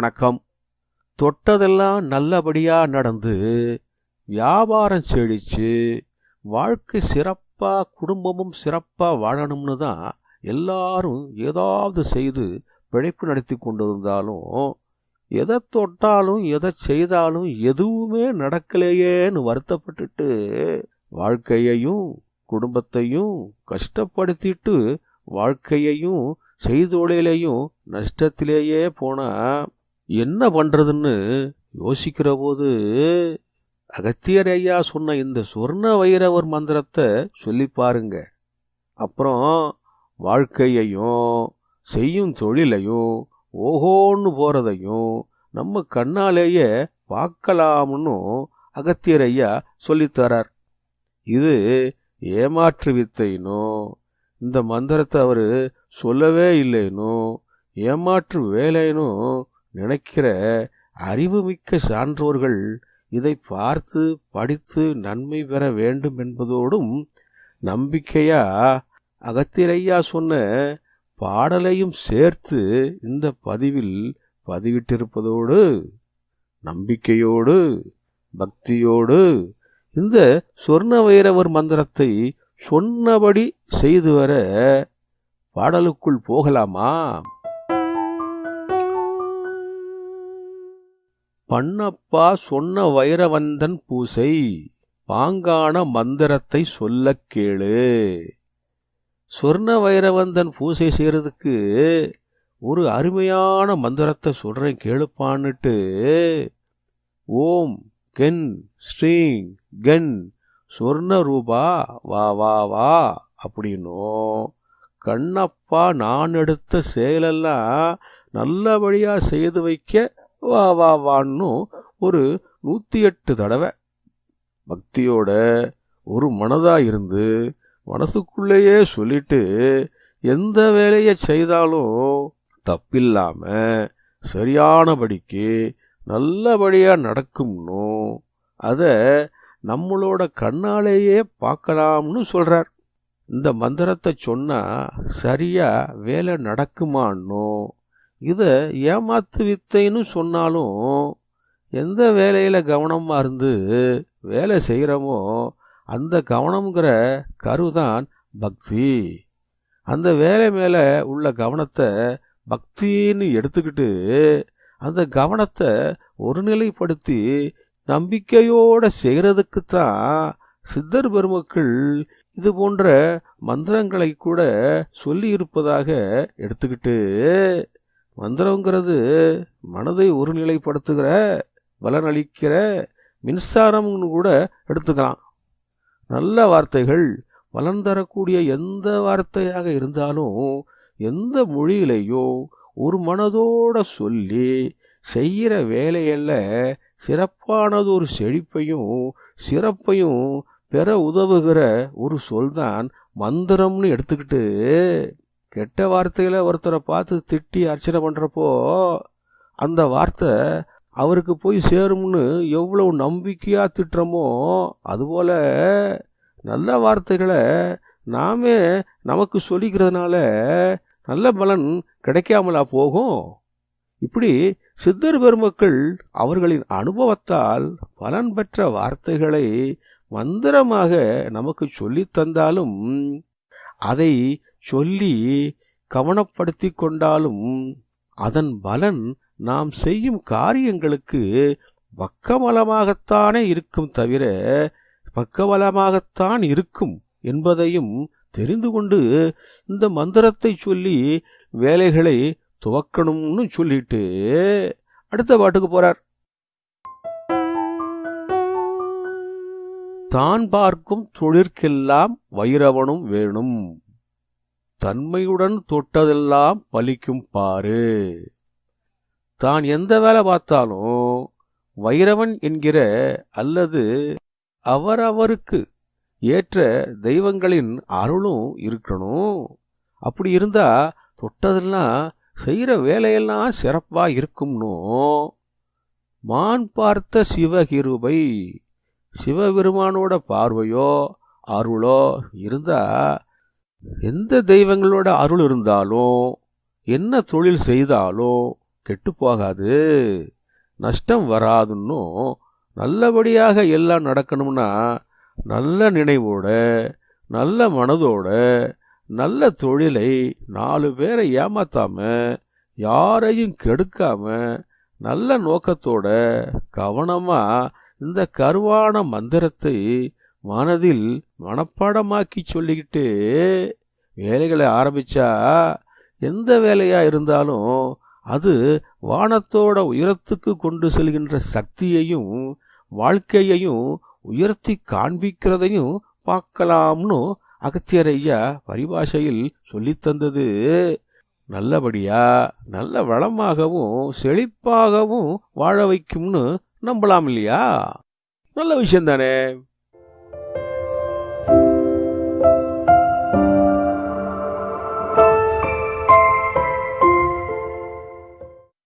வணக்கம். தொட்டதெல்லாம் நல்லபடியாக நடந்து வியாபாரம் செழிச்சு வாழ்க்கை சிறப்பாக குடும்பமும் சிறப்பாக வாழணும்னு தான் எல்லாரும் ஏதாவது செய்து பிழைப்பு நடத்தி கொண்டிருந்தாலும் எதை தொட்டாலும் எதை செய்தாலும் எதுவுமே நடக்கலையேன்னு வருத்தப்பட்டுட்டு வாழ்க்கையையும் குடும்பத்தையும் கஷ்டப்படுத்திட்டு வாழ்க்கையையும் செய்தொழிலையும் நஷ்டத்திலேயே போனால் என்ன பண்ணுறதுன்னு யோசிக்கிற போது அகத்தியர் ஐயா சொன்ன இந்த சொர்ண வைரவர் மந்திரத்தை சொல்லி பாருங்க. அப்புறம் வாழ்க்கையையும் செய்யும் தொழிலையும் ஓஹோன்னு போகிறதையும் நம்ம கண்ணாலேயே பார்க்கலாம்னு அகத்தியர் ஐயா சொல்லித்தரார் இது ஏமாற்று வித்தைனோ இந்த மந்திரத்தை அவர் சொல்லவே இல்லைனோ ஏமாற்று வேலைனும் நினைக்கிற அறிவுமிக்க சான்றோர்கள் இதை பார்த்து படித்து நன்மை பெற வேண்டும் என்பதோடும் நம்பிக்கையா? அகத்திரையா சொன்ன பாடலையும் சேர்த்து இந்த பதிவில் பதிவிட்டிருப்பதோடு நம்பிக்கையோடு பக்தியோடு இந்த சொர்ண வைரவர் மந்திரத்தை சொன்னபடி செய்து வர பாடலுக்குள் போகலாமா? பண்ணப்பா சொன்ன வைரவந்தன் பூசை பாங்கான மந்திரத்தை சொல்லக் கேளு. சொர்ண வைரவந்தன் பூசை செய்கிறதுக்கு ஒரு அருமையான மந்திரத்தை சொல்கிறேன் கேளுப்பான்னுட்டு. ஓம் கென் ஸ்ரீங் கென் சொர்ண ரூபா வா வா வா அப்படின்னும். கண்ணப்பா நான் எடுத்த செயலெல்லாம் நல்லபடியாக செய்து வைக்க வா வா வான்னு ஒரு நூற்றி எட்டு தடவை பக்தியோட ஒரு மனதாக இருந்து மனசுக்குள்ளேயே சொல்லிட்டு எந்த வேலையை செய்தாலும் தப்பில்லாமல் சரியானபடிக்கு நல்லபடியாக நடக்கும்னு அதை நம்மளோட கண்ணாலேயே பார்க்கலாம்னு சொல்கிறார் இந்த மந்திரத்தை சொன்னால் சரியாக வேலை நடக்குமான்னும் இதை ஏமாத்து வித்தைன்னு சொன்னாலும் எந்த வேலையில் கவனமாக இருந்து வேலை செய்கிறோமோ அந்த கவனம்ங்கிற கருதான் பக்தி. அந்த வேலை மேலே உள்ள கவனத்தை பக்தின்னு எடுத்துக்கிட்டு அந்த கவனத்தை ஒருநிலைப்படுத்தி நம்பிக்கையோடு செய்யறதுக்கு தான் சித்தர் பெருமக்கள் இது போன்ற மந்திரங்களை கூட சொல்லி இருப்பதாக எடுத்துக்கிட்டு மந்திரங்கிறது மனதை ஒருநிலைப்படுத்துகிற பலனளிக்கிற மின்சாரம்னு கூட எடுத்துக்கலாம். நல்ல வார்த்தைகள் பலன் தரக்கூடிய எந்த வார்த்தையாக இருந்தாலும் எந்த மொழியிலையோ ஒரு மனதோட சொல்லி செய்கிற வேலையல்ல சிறப்பானது ஒரு செழிப்பையும் சிறப்பையும் பெற உதவுகிற ஒரு சொல்தான் மந்திரம்னு எடுத்துக்கிட்டு கெட்ட வார்த்தையில் ஒருத்தரை பார்த்து திட்டி அர்ச்சனை பண்ணுறப்போ அந்த வார்த்தை அவருக்கு போய் சேரும்னு எவ்வளவு நம்பிக்கையாக திட்டுறோமோ அதுபோல் நல்ல வார்த்தைகளை நாமே நமக்கு சொல்லிக்கிறதுனால நல்ல பலன் கிடைக்காமலா போகும்? இப்படி சித்தர் பெருமக்கள் அவர்களின் அனுபவத்தால் பலன் பெற்ற வார்த்தைகளை மந்திரமாக நமக்கு சொல்லித் தந்தாலும் அதை சொல்லி கவனப்படுத்தி கொண்டாலும் அதன் பலன் நாம் செய்யும் காரியங்களுக்கு பக்கபலமாகத்தானே இருக்கும் தவிர பக்கபலமாகத்தான் இருக்கும் என்பதையும் தெரிந்து கொண்டு இந்த மந்திரத்தை சொல்லி வேலைகளை துவக்கணும்னு சொல்லிட்டு அடுத்த பாட்டுக்கு போறார். தான் பார்க்கும் தொழிற்கெல்லாம் வைரவனும் வேணும். தன்மையுடன் தொட்டதெல்லாம் பலிக்கும் பாரு தான் எந்த வேலை பார்த்தாலும் வைரவன் என்கிற அல்லது அவரவருக்கு ஏற்ற தெய்வங்களின் அருளும் இருக்கணும். அப்படி இருந்தா தொட்டதெல்லாம் செய்கிற வேலையெல்லாம் சிறப்பா இருக்கும்னோ? மான் பார்த்த சிவகிருபை சிவபெருமானோட பார்வையோ அருளோ இருந்தா எந்த தெய்வங்களோட அருள் இருந்தாலும் என்ன தொழில் செய்தாலும் கெட்டு போகாது. நஷ்டம் வராதுன்னும் நல்லபடியாக எல்லாம் நடக்கணும்னா நல்ல நினைவோட நல்ல மனதோட நல்ல தொழிலை நாலு பேரை ஏமாத்தாம யாரையும் கெடுக்காம நல்ல நோக்கத்தோட கவனமாக இந்த கருவான மந்திரத்தை மனதில் மனப்பாடமாக்கி சொல்லிக்கிட்டு வேலைகளை ஆரம்பிச்சா எந்த வேலையாக இருந்தாலும் அது வானத்தோட உயரத்துக்கு கொண்டு செல்கின்ற சக்தியையும் வாழ்க்கையையும் உயர்த்தி காண்பிக்கிறதையும் பார்க்கலாம்னு அகத்தியர் ஐயா பரிபாஷையில் சொல்லித்தந்தது நல்லபடியா நல்ல வளமாகவும் செழிப்பாகவும் வாழ வைக்கும்னு நம்பலாம் இல்லையா? நல்ல விஷயம் தானே